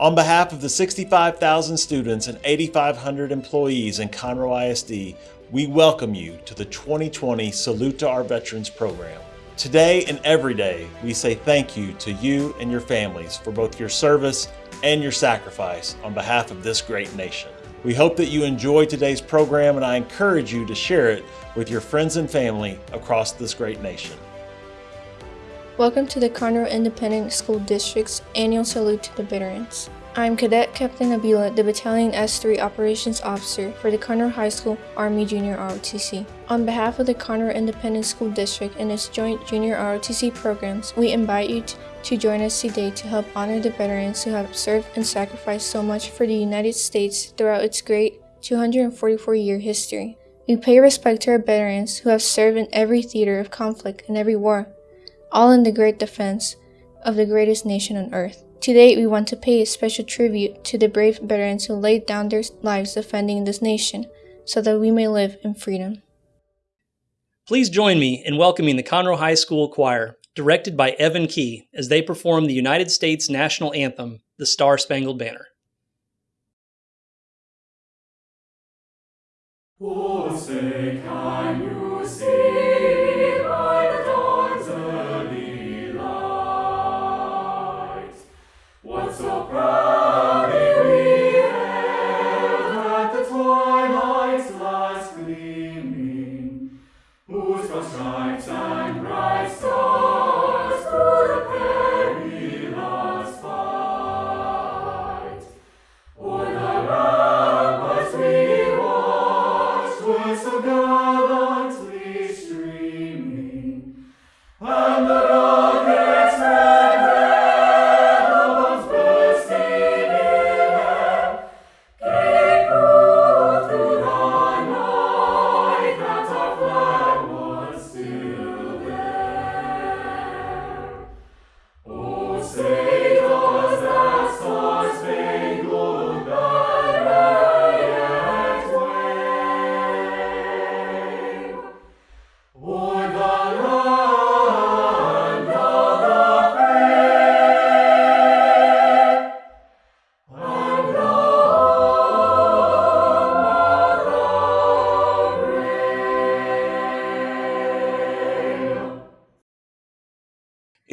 On behalf of the 65,000 students and 8,500 employees in Conroe ISD, we welcome you to the 2020 Salute to Our Veterans program. Today and every day, we say thank you to you and your families for both your service and your sacrifice on behalf of this great nation. We hope that you enjoy today's program and I encourage you to share it with your friends and family across this great nation. Welcome to the Conroe Independent School District's annual salute to the veterans. I'm Cadet Captain Abila, the Battalion S3 Operations Officer for the Conroe High School Army Junior ROTC. On behalf of the Conroe Independent School District and its joint Junior ROTC programs, we invite you to join us today to help honor the veterans who have served and sacrificed so much for the United States throughout its great 244-year history. We pay respect to our veterans who have served in every theater of conflict and every war, all in the great defense of the greatest nation on earth. Today, we want to pay a special tribute to the brave veterans who laid down their lives defending this nation so that we may live in freedom. Please join me in welcoming the Conroe High School Choir, directed by Evan Key, as they perform the United States National Anthem, the Star Spangled Banner. Oh, say, can you see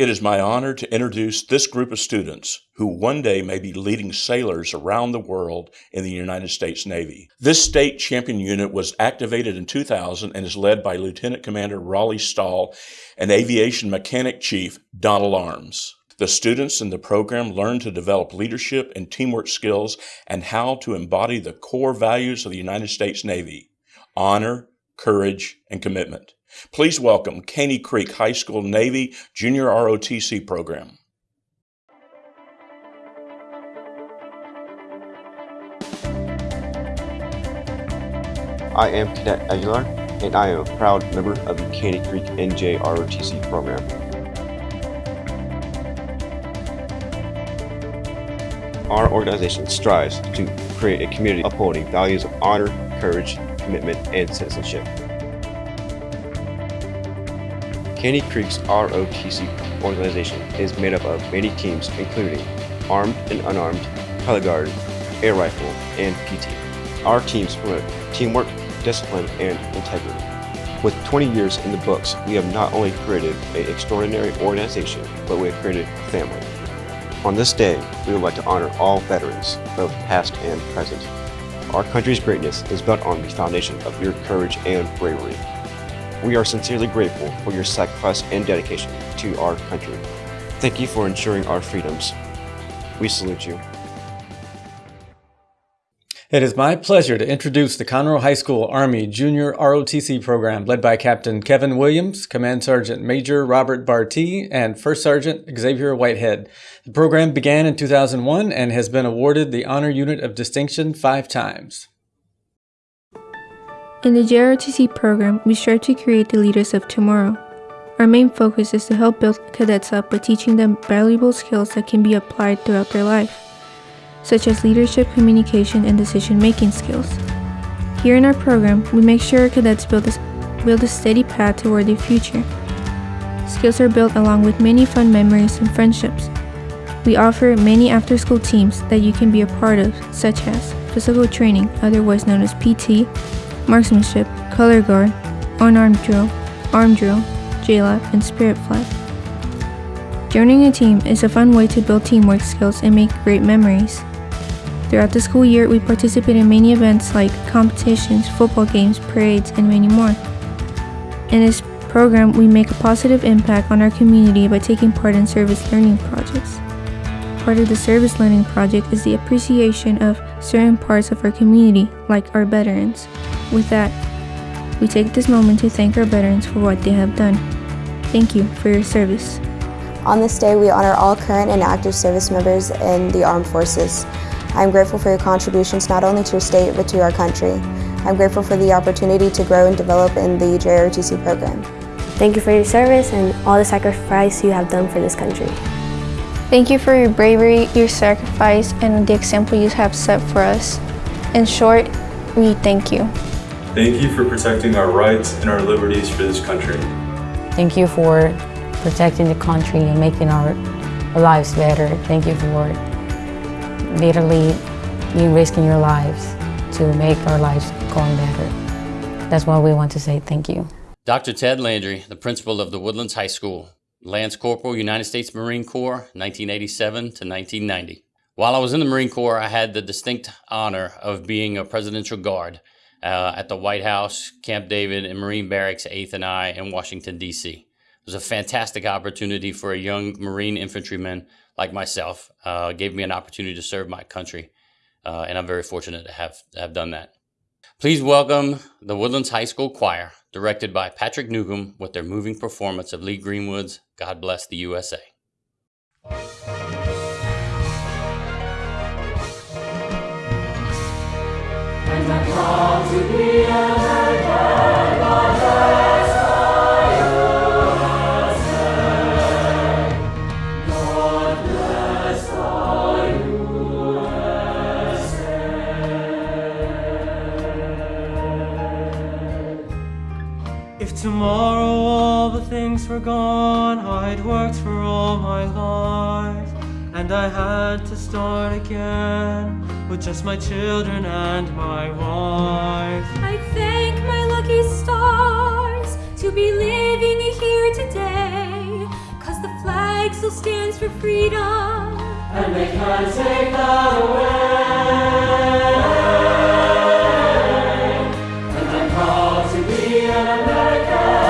It is my honor to introduce this group of students who one day may be leading sailors around the world in the United States Navy. This state champion unit was activated in 2000 and is led by Lieutenant Commander Raleigh Stahl and Aviation Mechanic Chief Donald Arms. The students in the program learn to develop leadership and teamwork skills and how to embody the core values of the United States Navy honor, courage, and commitment. Please welcome Caney Creek High School Navy Junior ROTC program. I am Cadet Aguilar, and I am a proud member of the Caney Creek NJ ROTC program. Our organization strives to create a community upholding values of honor, courage, commitment, and citizenship. Caney Creek's ROTC organization is made up of many teams including armed and unarmed, color guard, air rifle, and PT. Our teams promote teamwork, discipline, and integrity. With 20 years in the books, we have not only created an extraordinary organization, but we have created a family. On this day, we would like to honor all veterans, both past and present. Our country's greatness is built on the foundation of your courage and bravery. We are sincerely grateful for your sacrifice and dedication to our country. Thank you for ensuring our freedoms. We salute you. It is my pleasure to introduce the Conroe High School Army Junior ROTC program led by Captain Kevin Williams, Command Sergeant Major Robert Bartee, and First Sergeant Xavier Whitehead. The program began in 2001 and has been awarded the Honor Unit of Distinction five times. In the JROTC program, we strive to create the leaders of tomorrow. Our main focus is to help build cadets up by teaching them valuable skills that can be applied throughout their life, such as leadership, communication, and decision-making skills. Here in our program, we make sure our cadets build a, build a steady path toward their future. Skills are built along with many fun memories and friendships. We offer many after school teams that you can be a part of, such as physical training, otherwise known as PT, marksmanship, color guard, unarmed drill, arm drill, JLab, and spirit flag. Joining a team is a fun way to build teamwork skills and make great memories. Throughout the school year, we participate in many events like competitions, football games, parades, and many more. In this program, we make a positive impact on our community by taking part in service learning projects. Part of the service learning project is the appreciation of certain parts of our community, like our veterans. With that, we take this moment to thank our veterans for what they have done. Thank you for your service. On this day, we honor all current and active service members in the armed forces. I am grateful for your contributions not only to your state, but to our country. I'm grateful for the opportunity to grow and develop in the JROTC program. Thank you for your service and all the sacrifice you have done for this country. Thank you for your bravery, your sacrifice, and the example you have set for us. In short, we thank you. Thank you for protecting our rights and our liberties for this country. Thank you for protecting the country and making our lives better. Thank you for literally you risking your lives to make our lives going better. That's why we want to say thank you. Dr. Ted Landry, the principal of the Woodlands High School, Lance Corporal, United States Marine Corps, 1987 to 1990. While I was in the Marine Corps, I had the distinct honor of being a presidential guard uh, at the White House, Camp David, and Marine Barracks 8th and I in Washington, D.C. It was a fantastic opportunity for a young Marine infantryman like myself. Uh, gave me an opportunity to serve my country, uh, and I'm very fortunate to have, to have done that. Please welcome the Woodlands High School Choir, directed by Patrick Newcomb, with their moving performance of Lee Greenwood's God Bless the USA. If tomorrow all the things were gone, I'd worked for all my life, and I had to start again with just my children and my wife. I thank my lucky stars to be living here today, cause the flag still stands for freedom. And they can't take that away. And I'm proud to be an American,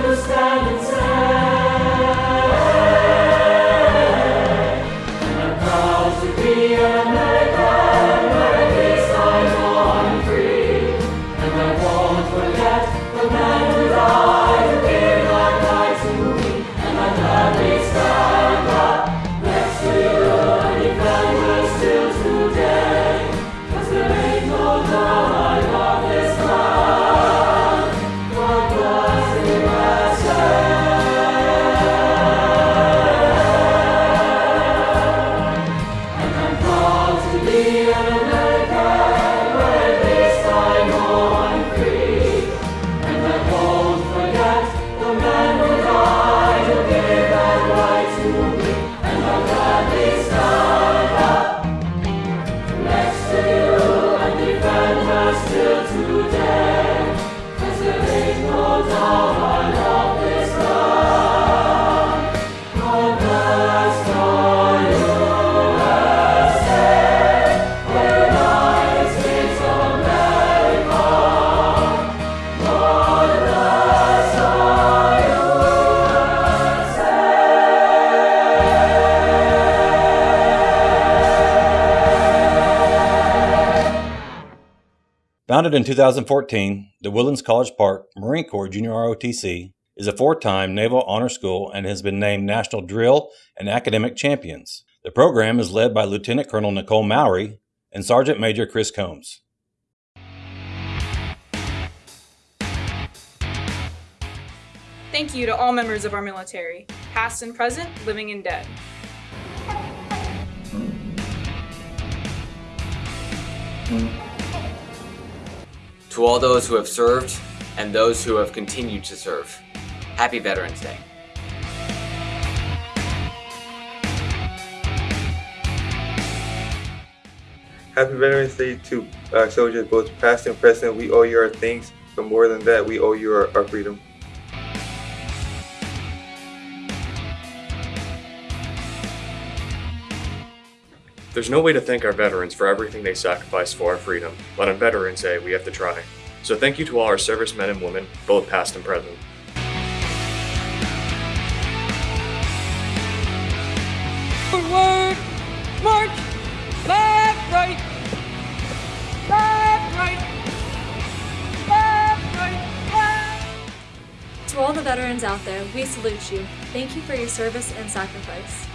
to stand and say, Founded in 2014, the Woodlands College Park Marine Corps Junior ROTC is a four time Naval Honor School and has been named National Drill and Academic Champions. The program is led by Lieutenant Colonel Nicole Mowry and Sergeant Major Chris Combs. Thank you to all members of our military, past and present, living and dead. To all those who have served and those who have continued to serve, happy Veterans Day. Happy Veterans Day to uh, soldiers, both past and present. We owe you our thanks, but more than that, we owe you our, our freedom. There's no way to thank our veterans for everything they sacrificed for our freedom, but on Veterans Day, we have to try. So thank you to all our servicemen and women, both past and present. Forward, march, left, right, left, right, left, right, left. To all the veterans out there, we salute you. Thank you for your service and sacrifice.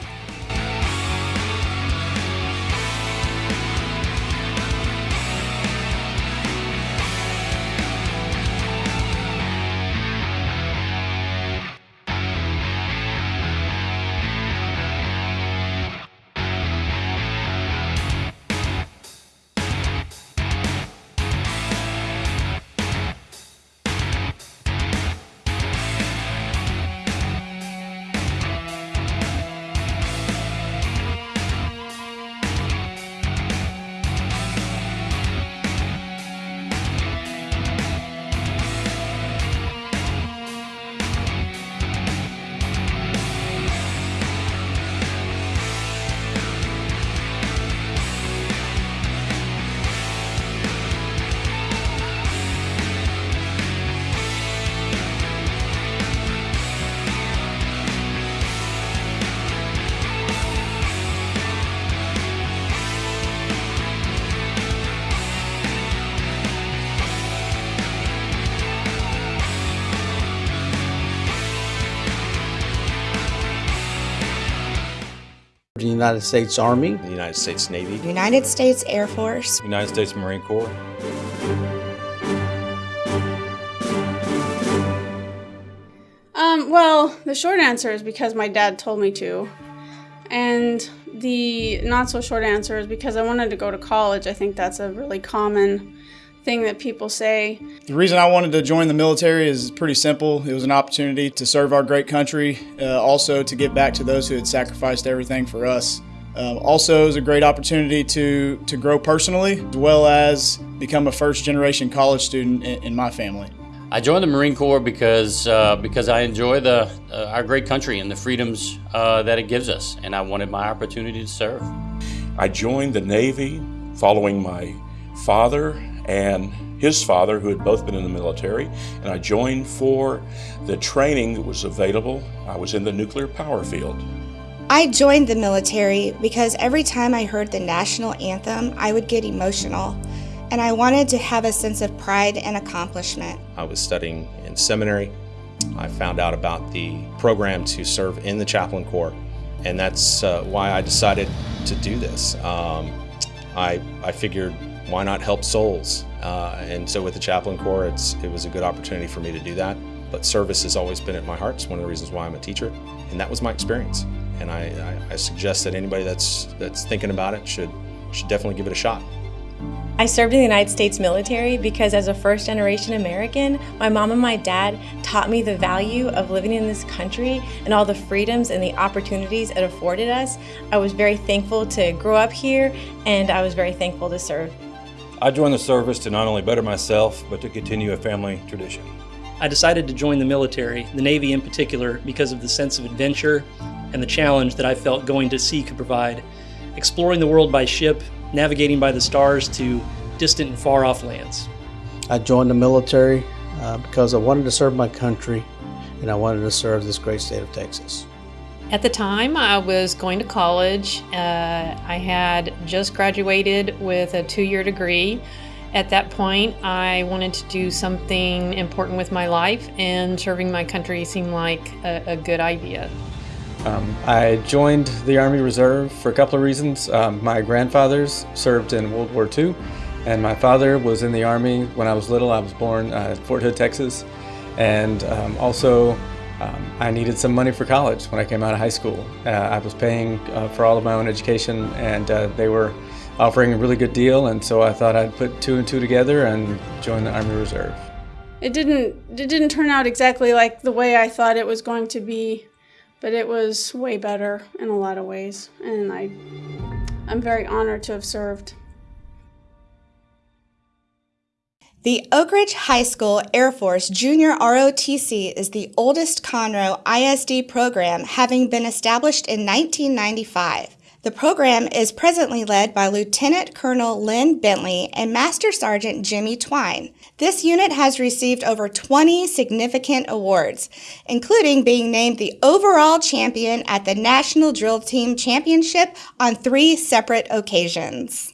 United States Army, the United States Navy, United States Air Force, United States Marine Corps. Um, well, the short answer is because my dad told me to. And the not so short answer is because I wanted to go to college. I think that's a really common thing that people say. The reason I wanted to join the military is pretty simple. It was an opportunity to serve our great country, uh, also to give back to those who had sacrificed everything for us. Um, also, it was a great opportunity to, to grow personally, as well as become a first generation college student in, in my family. I joined the Marine Corps because uh, because I enjoy the uh, our great country and the freedoms uh, that it gives us, and I wanted my opportunity to serve. I joined the Navy following my father and his father, who had both been in the military, and I joined for the training that was available. I was in the nuclear power field. I joined the military because every time I heard the national anthem, I would get emotional, and I wanted to have a sense of pride and accomplishment. I was studying in seminary. I found out about the program to serve in the chaplain corps, and that's uh, why I decided to do this. Um, I, I figured why not help souls? Uh, and so with the chaplain corps, it was a good opportunity for me to do that. But service has always been at my heart. It's one of the reasons why I'm a teacher, and that was my experience. And I, I, I suggest that anybody that's that's thinking about it should should definitely give it a shot. I served in the United States military because as a first generation American, my mom and my dad taught me the value of living in this country and all the freedoms and the opportunities it afforded us. I was very thankful to grow up here and I was very thankful to serve. I joined the service to not only better myself, but to continue a family tradition. I decided to join the military, the Navy in particular, because of the sense of adventure and the challenge that I felt going to sea could provide. Exploring the world by ship, navigating by the stars to distant and far off lands. I joined the military uh, because I wanted to serve my country and I wanted to serve this great state of Texas. At the time, I was going to college. Uh, I had just graduated with a two year degree, At that point, I wanted to do something important with my life, and serving my country seemed like a, a good idea. Um, I joined the Army Reserve for a couple of reasons. Um, my grandfathers served in World War II, and my father was in the Army when I was little. I was born uh, at Fort Hood, Texas. And um, also, um, I needed some money for college when I came out of high school. Uh, I was paying uh, for all of my own education, and uh, they were offering a really good deal, and so I thought I'd put two and two together and join the Army Reserve. It didn't it didn't turn out exactly like the way I thought it was going to be, but it was way better in a lot of ways, and I I'm very honored to have served. The Oak Ridge High School Air Force Junior ROTC is the oldest Conroe ISD program, having been established in 1995. The program is presently led by Lieutenant Colonel Lynn Bentley and Master Sergeant Jimmy Twine. This unit has received over 20 significant awards, including being named the overall champion at the National Drill Team Championship on three separate occasions.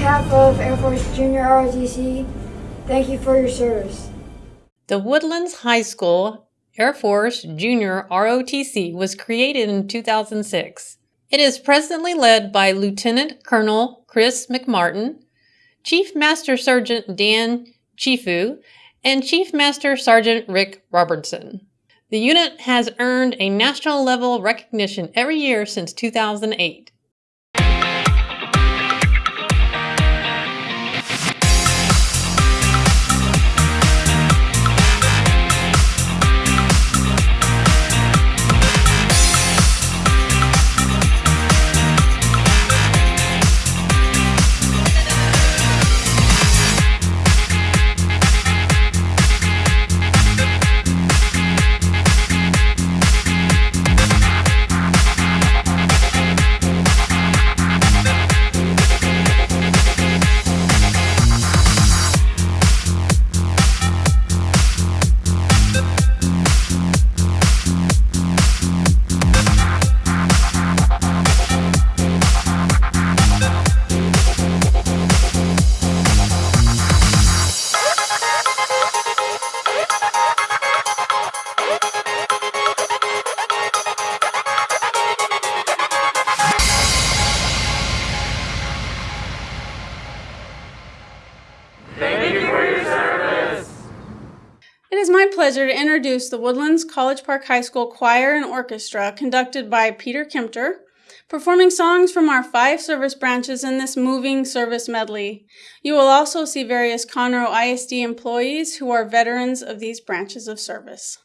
Behalf of Air Force Junior ROTC, thank you for your service. The Woodlands High School Air Force Junior ROTC was created in 2006. It is presently led by Lieutenant Colonel Chris McMartin, Chief Master Sergeant Dan Chifu, and Chief Master Sergeant Rick Robertson. The unit has earned a national level recognition every year since 2008. Introduce the Woodlands College Park High School Choir and Orchestra, conducted by Peter Kempter, performing songs from our five service branches in this moving service medley. You will also see various Conroe ISD employees who are veterans of these branches of service.